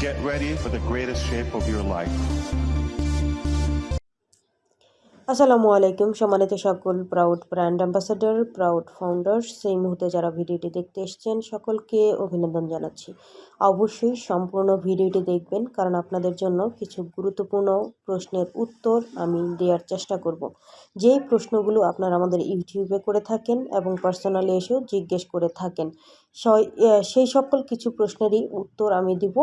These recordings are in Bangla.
Get ready for the greatest shape of your life. আসসালামু আলাইকুম, সম্মানিত সকল proud brand ambassador proud founders সেই মুহূর্তে যারা ভিডিওটি দেখতে এসছেন, সকলকে অভিনন্দন জানাচ্ছি। অবশ্যই সম্পূর্ণ ভিডিওটি দেখবেন, কারণ আপনাদের জন্য কিছু গুরুত্বপূর্ণ প্রশ্নের উত্তর আমি দেওয়ার চেষ্টা করব। যেই প্রশ্নগুলো আপনারা আমাদের ইউটিউবে করে থাকেন এবং পার্সোনালি এসেও জিজ্ঞেস করে থাকেন সেই সকল কিছু প্রশ্নেরই উত্তর আমি দিব।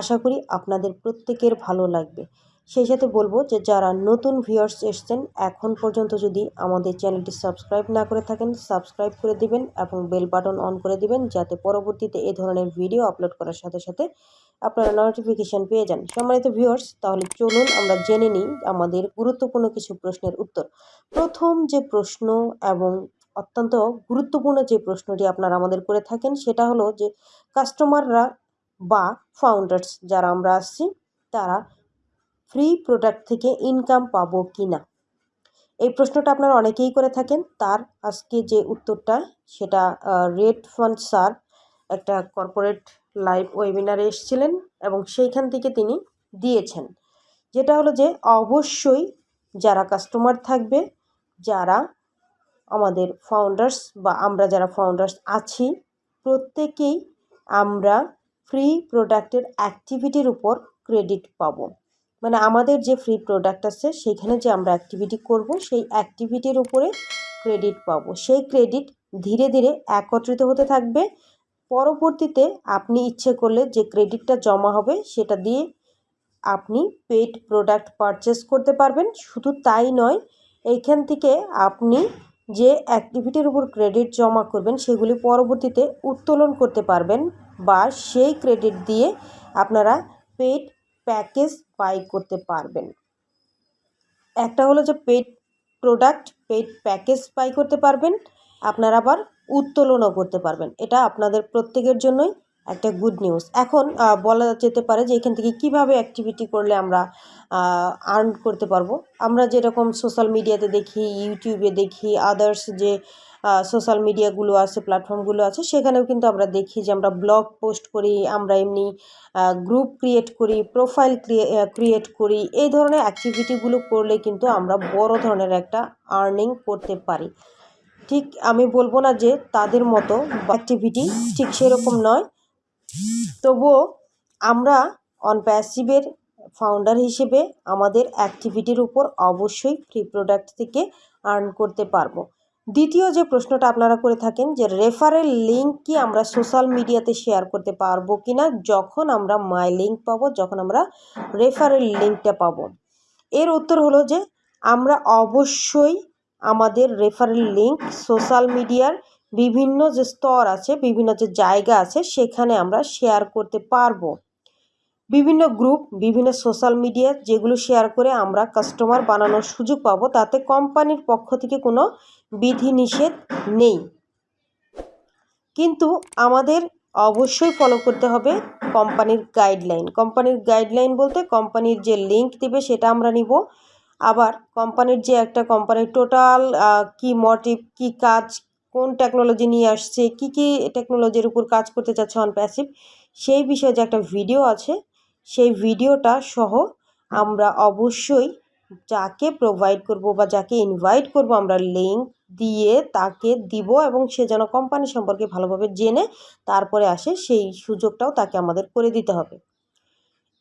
আশা করি আপনাদের প্রত্যেকের ভালো লাগবে। সেই সাথে বলব যে যারা নতুন ভিউয়ার্স এসছেন, এখন পর্যন্ত যদি আমাদের চ্যানেলটি সাবস্ক্রাইব না করে থাকেন সাবস্ক্রাইব করে দিবেন এবং বেল বাটন অন করে দিবেন যাতে পরবর্তীতে এ ধরনের ভিডিও আপলোড করার সাথে সাথে আপনারা নোটিফিকেশান পেয়ে যান। সম্মানিত ভিউয়ার্স তাহলে চলুন আমরা জেনে নিই আমাদের গুরুত্বপূর্ণ কিছু প্রশ্নের উত্তর। প্রথম যে প্রশ্ন এবং অত্যন্ত গুরুত্বপূর্ণ যে প্রশ্নটি আপনারা আমাদের করে থাকেন, সেটা হলো যে কাস্টমাররা বা ফাউন্ডার্স যারা আমরা আসছি, তারা ফ্রি প্রোডাক্ট থেকে ইনকাম পাবো কি না এই প্রশ্নটা আপনারা অনেকেই করে থাকেন। তার আজকে যে উত্তরটা, সেটা রেড ফান্ড স্যার একটা কর্পোরেট লাইভ ওয়েবিনারে এসেছিলেন এবং সেইখান থেকে তিনি দিয়েছেন। যেটা হলো যে, অবশ্যই যারা কাস্টমার থাকবে, যারা আমাদের ফাউন্ডার্স বা আমরা যারা ফাউন্ডার্স আছি, প্রত্যেকেই আমরা ফ্রি প্রোডাক্টের অ্যাক্টিভিটির উপর ক্রেডিট পাবো। মানে আমাদের যে ফ্রি প্রোডাক্ট আছে সেইখানে যে আমরা অ্যাক্টিভিটি করব, সেই অ্যাক্টিভিটির উপরে ক্রেডিট পাব। সেই ক্রেডিট ধীরে ধীরে একত্রিত হতে থাকবে। পরবর্তীতে আপনি ইচ্ছে করলে যে ক্রেডিটটা জমা হবে, সেটা দিয়ে আপনি পেড প্রোডাক্ট পারচেস করতে পারবেন। শুধু তাই নয়, এইখান থেকে আপনি যে অ্যাক্টিভিটির উপর ক্রেডিট জমা করবেন, সেগুলি পরবর্তীতে উত্তোলন করতে পারবেন বা সেই ক্রেডিট দিয়ে আপনারা পেড প্যাকেজ বাই করতে পারবেন। একটা হলো যে paid product paid package buy করতে পারবেন। আপনারা আবার উত্তোলনও করতে পারবেন। এটা আপনাদের প্রত্যেকের জন্যই একটা গুড নিউজ এখন বলা যেতে পারে যে এখান থেকে কীভাবে অ্যাক্টিভিটি করলে আমরা আর্ন করতে পারব। আমরা যেরকম সোশ্যাল মিডিয়াতে দেখি ইউটিউবে দেখি আদার্স যে সোশ্যাল মিডিয়াগুলো আছে প্ল্যাটফর্মগুলো আছে, সেখানেও কিন্তু আমরা দেখি যে আমরা ব্লগ পোস্ট করি, আমরা এমনি গ্রুপ ক্রিয়েট করি প্রোফাইল ক্রিয়েট করি। এই ধরনের অ্যাক্টিভিটিগুলো করলে কিন্তু আমরা বড় ধরনের একটা আর্নিং করতে পারি। ঠিক আমি বলব না যে তাদের মতো অ্যাক্টিভিটি ঠিক সেরকম নয়। তবুও আমরা অন প্যাসিভের ফাউন্ডার হিসেবে আমাদের অ্যাক্টিভিটির উপর অবশ্যই ফ্রি প্রোডাক্ট থেকে আর্ন করতে পারব। দ্বিতীয় যে প্রশ্নটা আপনারা করে থাকেন যে রেফারেল লিঙ্ক কি আমরা সোশ্যাল মিডিয়াতে শেয়ার করতে পারব কি না যখন আমরা মাই লিঙ্ক পাবো, যখন আমরা রেফারেল লিঙ্কটা পাবো। এর উত্তর হলো যে আমরা অবশ্যই আমাদের রেফারেল লিঙ্ক সোশ্যাল মিডিয়ার বিভিন্ন যে স্তর আছে, বিভিন্ন যে জায়গা আছে, সেখানে আমরা শেয়ার করতে পারব। বিভিন্ন গ্রুপ বিভিন্ন সোশ্যাল মিডিয়া যেগুলো শেয়ার করে আমরা কাস্টমার বানানোর সুযোগ পাবো, তাতে কোম্পানির পক্ষ থেকে কোনো বিধিনিষেধ নেই। কিন্তু আমাদের অবশ্যই ফলো করতে হবে কোম্পানির গাইডলাইন কোম্পানির গাইডলাইন বলতে কোম্পানির যে লিঙ্ক দেবে সেটা আমরা নিব। আবার কোম্পানির যে একটা কোম্পানির টোটাল কি মোটিভ কি কাজ কোন টেকনোলজি নিয়ে আসছে, কি কি টেকনোলজির উপর কাজ করতে চাচ্ছে অন প্যাসিভ সেই বিষয়ে যে একটা ভিডিও আছে, সেই ভিডিওটা সহ আমরা অবশ্যই যাকে প্রোভাইড করব বা যাকে ইনভাইট করব আমরা লিঙ্ক দিয়ে তাকে দিব এবং সে যেন কোম্পানি সম্পর্কে ভালোভাবে জেনে তারপরে আসে সেই সুযোগটাও তাকে আমাদের করে দিতে হবে।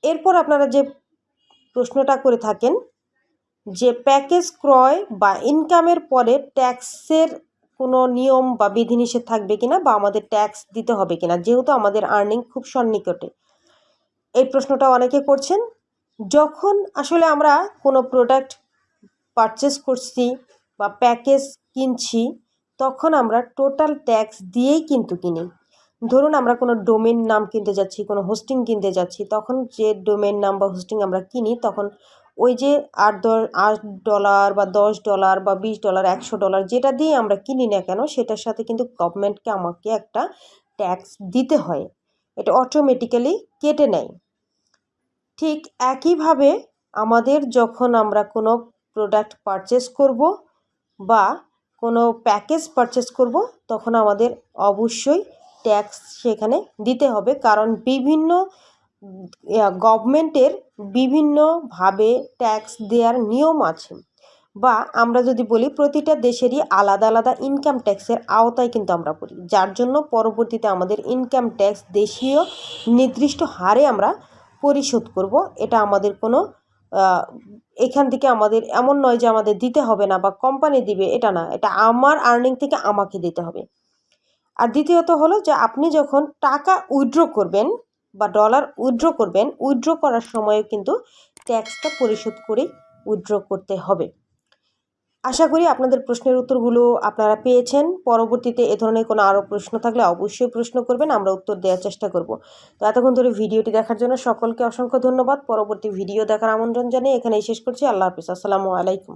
এরপর আপনারা যে প্রশ্নটা করে থাকেন, যে প্যাকেজ ক্রয় বা ইনকামের পরে ট্যাক্সের কোনো নিয়ম বা বিধিনিষেধ থাকবে কিনা বা আমাদের ট্যাক্স দিতে হবে কিনা, যেহেতু আমাদের আর্নিং খুব সন্নিকটে। এই প্রশ্নটা অনেকে করছেন। যখন আসলে আমরা কোনো প্রোডাক্ট পারচেস করছি বা প্যাকেজ কিনছি, তখন আমরা টোটাল ট্যাক্স দিয়েই কিন্তু কিনি। ধরুন আমরা কোনো ডোমেন নাম কিনতে যাচ্ছি, কোনো হোস্টিং কিনতে যাচ্ছি, তখন যে ডোমেন নাম বা হোস্টিং আমরা কিনি, তখন ওই যে আট দশ, আট ডলার বা দশ ডলার বা বিশ ডলার একশো ডলার যেটা দিয়ে আমরা কিনি না কেন, সেটার সাথে কিন্তু গভর্নমেন্টকে আমাকে একটা ট্যাক্স দিতে হয়। এটা অটোমেটিক্যালি কেটে নেয়। ঠিক একইভাবে আমাদের যখন আমরা কোনো প্রোডাক্ট পারচেস করব বা কোনো প্যাকেজ পারচেস করব, তখন আমাদের অবশ্যই ট্যাক্স সেখানে দিতে হবে। কারণ বিভিন্ন গভর্নমেন্টের বিভিন্নভাবে ট্যাক্স দেওয়ার নিয়ম আছে বা আমরা যদি বলি প্রতিটা দেশেরই আলাদা আলাদা ইনকাম ট্যাক্সের আওতায় কিন্তু আমরা পড়ি। যার জন্য পরবর্তীতে আমাদের ইনকাম ট্যাক্স দেশীয় নির্দিষ্ট হারে আমরা পরিশোধ করব। এটা আমাদের কোনো এখান থেকে আমাদের এমন নয় যে আমাদের দিতে হবে না বা কোম্পানি দিবে, এটা না। এটা আমার আর্নিং থেকে আমাকে দিতে হবে। আর দ্বিতীয়ত হলো যে আপনি যখন টাকা উইথড্র করবেন বা ডলার উইথড্র করবেন উইথড্র করার সময় কিন্তু ট্যাক্সটা পরিশোধ করে উইথড্র করতে হবে। আশা করি আপনাদের প্রশ্নের উত্তরগুলো আপনারা পেয়েছেন। পরবর্তীতে এ ধরনের কোনো আরও প্রশ্ন থাকলে অবশ্যই প্রশ্ন করবেন, আমরা উত্তর দেওয়ার চেষ্টা করব। তো এতক্ষণ ধরে ভিডিওটি দেখার জন্য সকলকে অসংখ্য ধন্যবাদ। পরবর্তী ভিডিও দেখার আমন্ত্রণ জানিয়ে এখানেই শেষ করছি। আল্লাহ হাফিজ। আসসালামু আলাইকুম।